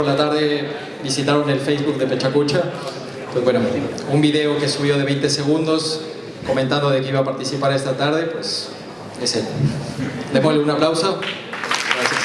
Por la tarde visitaron el Facebook de Pechacucha. Pues bueno, un video que subió de 20 segundos comentando de que iba a participar esta tarde, pues es él. Démosle un aplauso. Gracias.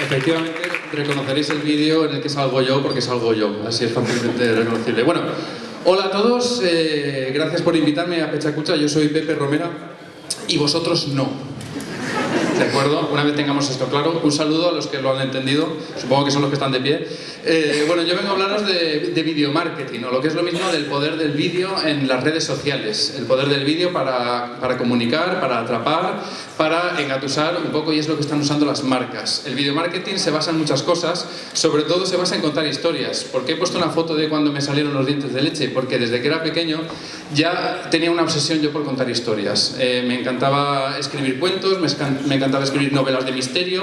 Efectivamente, reconoceréis el vídeo en el que salgo yo porque salgo yo, así es fácilmente reconocible. Bueno, hola a todos, eh, gracias por invitarme a Pechacucha, yo soy Pepe Romera y vosotros no. ¿De acuerdo? Una vez tengamos esto claro, un saludo a los que lo han entendido, supongo que son los que están de pie. Eh, bueno, yo vengo a hablaros de, de video marketing, o lo que es lo mismo del poder del vídeo en las redes sociales. El poder del vídeo para, para, comunicar, para atrapar, para engatusar un poco, y es lo que están usando las marcas. El video marketing se basa en muchas cosas, sobre todo se basa en contar historias. ¿Por qué he puesto una foto de cuando me salieron los dientes de leche? Porque desde que era pequeño ya tenía una obsesión yo por contar historias. Eh, me encantaba escribir cuentos, me, encantaba escribir novelas de misterio,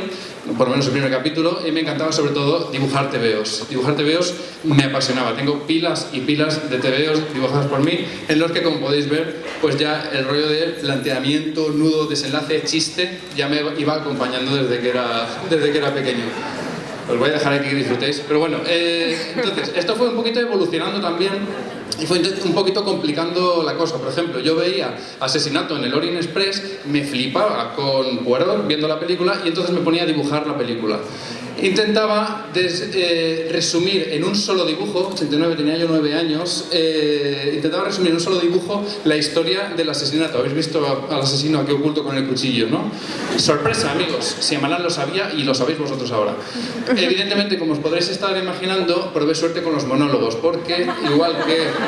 por lo menos el primer capítulo, y me encantaba sobre todo dibujar tebeos. Dibujar tebeos me apasionaba, tengo pilas y pilas de tebeos dibujados por mí, en los que como podéis ver, pues ya el rollo de planteamiento, nudo, desenlace, chiste, ya me iba acompañando desde que era, desde que era pequeño. Os voy a dejar aquí que disfrutéis. Pero bueno, eh, entonces, esto fue un poquito evolucionando también y fue un poquito complicando la cosa. Por ejemplo, yo veía Asesinato en el Orient Express, me flipaba con Poirot viendo la película y entonces me ponía a dibujar la película. Intentaba des, eh, resumir en un solo dibujo, 89, tenía yo 9 años, eh, intentaba resumir en un solo dibujo la historia del asesinato. Habéis visto al asesino aquí oculto con el cuchillo, ¿no? Sorpresa, amigos, si Amalán lo sabía y lo sabéis vosotros ahora. Evidentemente, como os podréis estar imaginando, probé suerte con los monólogos, porque igual que...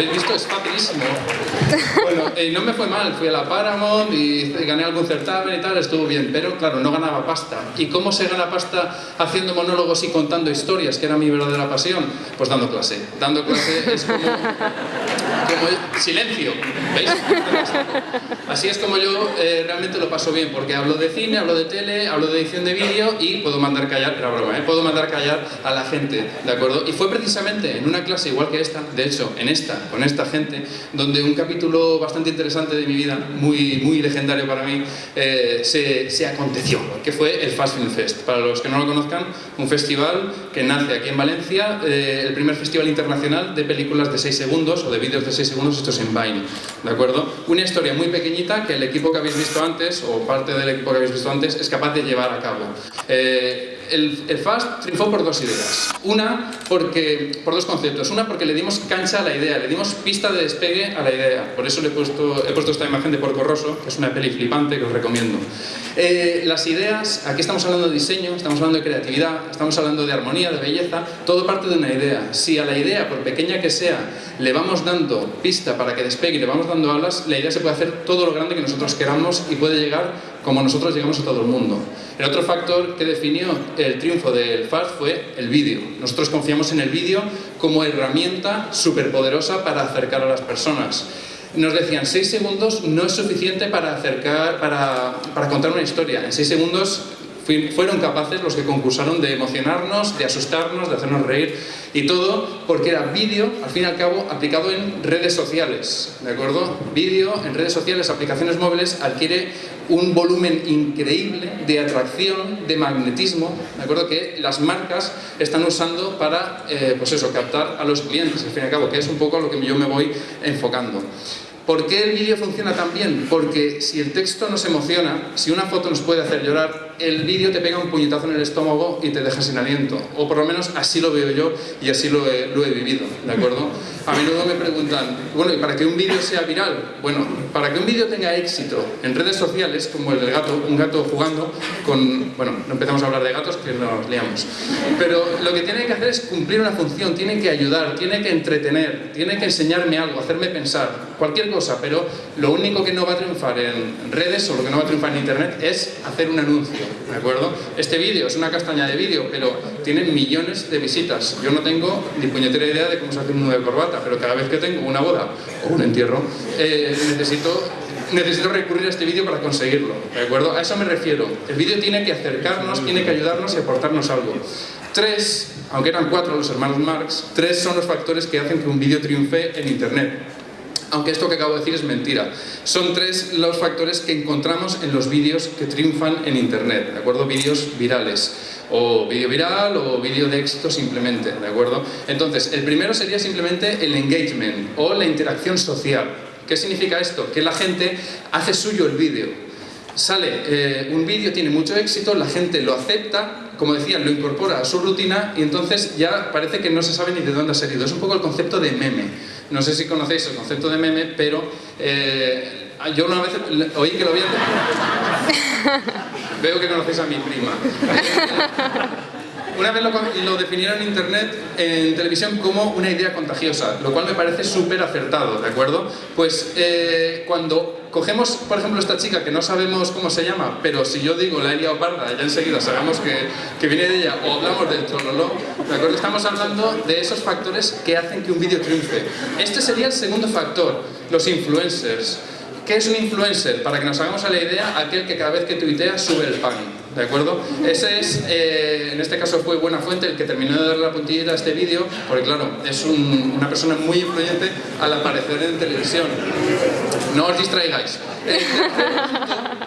¿Habéis visto? Es facilísimo. Bueno, eh, no me fue mal, fui a la Paramount y gané algún certamen y tal, estuvo bien, pero claro, no ganaba pasta. ¿Y cómo se gana pasta haciendo monólogos y contando historias, que era mi verdadera pasión? Pues dando clase. Dando clase es como... como silencio, ¿veis? Así es como yo eh, realmente lo paso bien, porque hablo de cine, hablo de tele, hablo de edición de vídeo y puedo mandar callar, era broma, ¿eh? puedo mandar callar a la gente, ¿de acuerdo? Y fue precisamente en una clase igual que esta, de hecho, en esta, con esta gente, donde un capítulo bastante interesante de mi vida, muy, muy legendario para mí, eh, se, se, aconteció, que fue el Fast Film Fest. Para los que no lo conozcan, un festival que nace aquí en Valencia, eh, el primer festival internacional de películas de 6 segundos o de vídeos de 6 segundos hechos en Vine, ¿de acuerdo? Una historia muy pequeñita que el equipo que habéis visto antes, o parte del equipo que habéis visto antes, es capaz de llevar a cabo. Eh, el, FAST triunfó por dos ideas. Una, porque, por dos conceptos. Una, porque le dimos cancha a la idea, le dimos pista de despegue a la idea. Por eso le he puesto, he puesto esta imagen de Porco Rosso, que es una peli flipante que os recomiendo. Eh, las ideas, aquí estamos hablando de diseño, estamos hablando de creatividad, estamos hablando de armonía, de belleza, todo parte de una idea. Si a la idea, por pequeña que sea, le vamos dando pista para que despegue y le vamos dando alas, la idea se puede hacer todo lo grande que nosotros queramos y puede llegar como nosotros llegamos a todo el mundo. El otro factor que definió el triunfo del FAST fue el vídeo. Nosotros confiamos en el vídeo como herramienta superpoderosa para acercar a las personas. Nos decían, seis segundos no es suficiente para, acercar, para, para contar una historia. En seis segundos fueron capaces los que concursaron de emocionarnos, de asustarnos, de hacernos reír y todo porque era vídeo, al fin y al cabo, aplicado en redes sociales, ¿de acuerdo? Vídeo en redes sociales, aplicaciones móviles, adquiere un volumen increíble de atracción, de magnetismo, ¿de acuerdo? Que las marcas están usando para, eh, pues eso, captar a los clientes, al fin y al cabo, que es un poco a lo que yo me voy enfocando. ¿Por qué el vídeo funciona tan bien? Porque si el texto nos emociona, si una foto nos puede hacer llorar, el vídeo te pega un puñetazo en el estómago y te deja sin aliento. O por lo menos así lo veo yo y así lo he, vivido, ¿de acuerdo? A menudo me preguntan, bueno, ¿y para que un vídeo sea viral? Bueno, para que un vídeo tenga éxito en redes sociales, como el del gato, un gato jugando con... Bueno, no empezamos a hablar de gatos que nos liamos. Pero lo que tiene que hacer es cumplir una función, tiene que ayudar, tiene que entretener, tiene que enseñarme algo, hacerme pensar, cualquier cosa, pero lo único que no va a triunfar en redes o lo que no va a triunfar en internet es hacer un anuncio, ¿de acuerdo? Este vídeo es una castaña de vídeo, pero tiene millones de visitas. Yo no tengo ni puñetera idea de cómo se hace un nudo de corbata, pero cada vez que tengo una boda o un entierro, eh, necesito necesito recurrir a este vídeo para conseguirlo, ¿de acuerdo? A eso me refiero. El vídeo tiene que acercarnos, tiene que ayudarnos y aportarnos algo. Tres, aunque eran cuatro los hermanos Marx, tres son los factores que hacen que un vídeo triunfe en Internet. Aunque esto que acabo de decir es mentira. Son tres los factores que encontramos en los vídeos que triunfan en Internet, ¿de acuerdo? Vídeos virales, o vídeo viral o vídeo de éxito simplemente, ¿de acuerdo? Entonces, el primero sería simplemente el engagement o la interacción social. ¿Qué significa esto? Que la gente hace suyo el vídeo. Sale eh, un vídeo, tiene mucho éxito, la gente lo acepta, como decía, lo incorpora a su rutina y entonces ya parece que no se sabe ni de dónde ha salido. Es un poco el concepto de meme. No sé si conocéis el concepto de meme, pero eh, yo una vez oí que lo había... Veo que conocéis a mi prima. Una vez lo, definieron en internet, en televisión, como una idea contagiosa, lo cual me parece súper acertado, ¿de acuerdo? Pues eh, cuando cogemos, por ejemplo, esta chica que no sabemos cómo se llama, pero si yo digo la Elia Oparda, ya enseguida sabemos que, que, viene de ella, o hablamos del trololó, ¿de acuerdo? Estamos hablando de esos factores que hacen que un vídeo triunfe. Este sería el segundo factor, los influencers. ¿Qué es un influencer? Para que nos hagamos a la idea, aquel que cada vez que tuitea sube el pan, ¿de acuerdo? Ese es, eh, en este caso fue Buena Fuente el que terminó de dar la puntillita a este vídeo, porque claro, es una persona muy influyente al aparecer en televisión. No os distraigáis.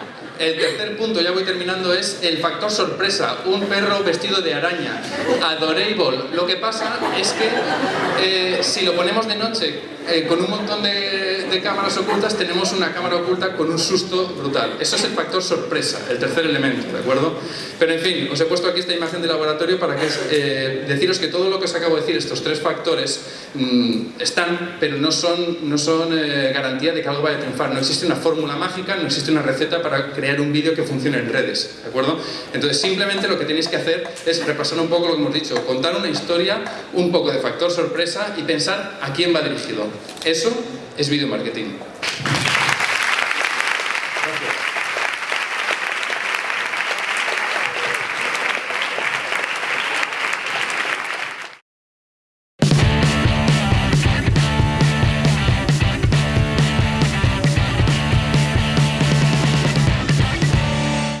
El tercer punto, ya voy terminando, es el factor sorpresa. Un perro vestido de araña. Adorable. Lo que pasa es que eh, si lo ponemos de noche eh, con un montón de, de, cámaras ocultas, tenemos una cámara oculta con un susto brutal. Eso es el factor sorpresa, el tercer elemento, ¿de acuerdo? Pero en fin, os he puesto aquí esta imagen de laboratorio para que, eh, deciros que todo lo que os acabo de decir, estos tres factores, mmm, están, pero no son, no son garantía de que algo vaya a triunfar. No existe una fórmula mágica, no existe una receta para crear un vídeo que funcione en redes, ¿de acuerdo? Entonces simplemente lo que tenéis que hacer es repasar un poco lo que hemos dicho, contar una historia, un poco de factor sorpresa y pensar a quién va dirigido. Eso es video marketing.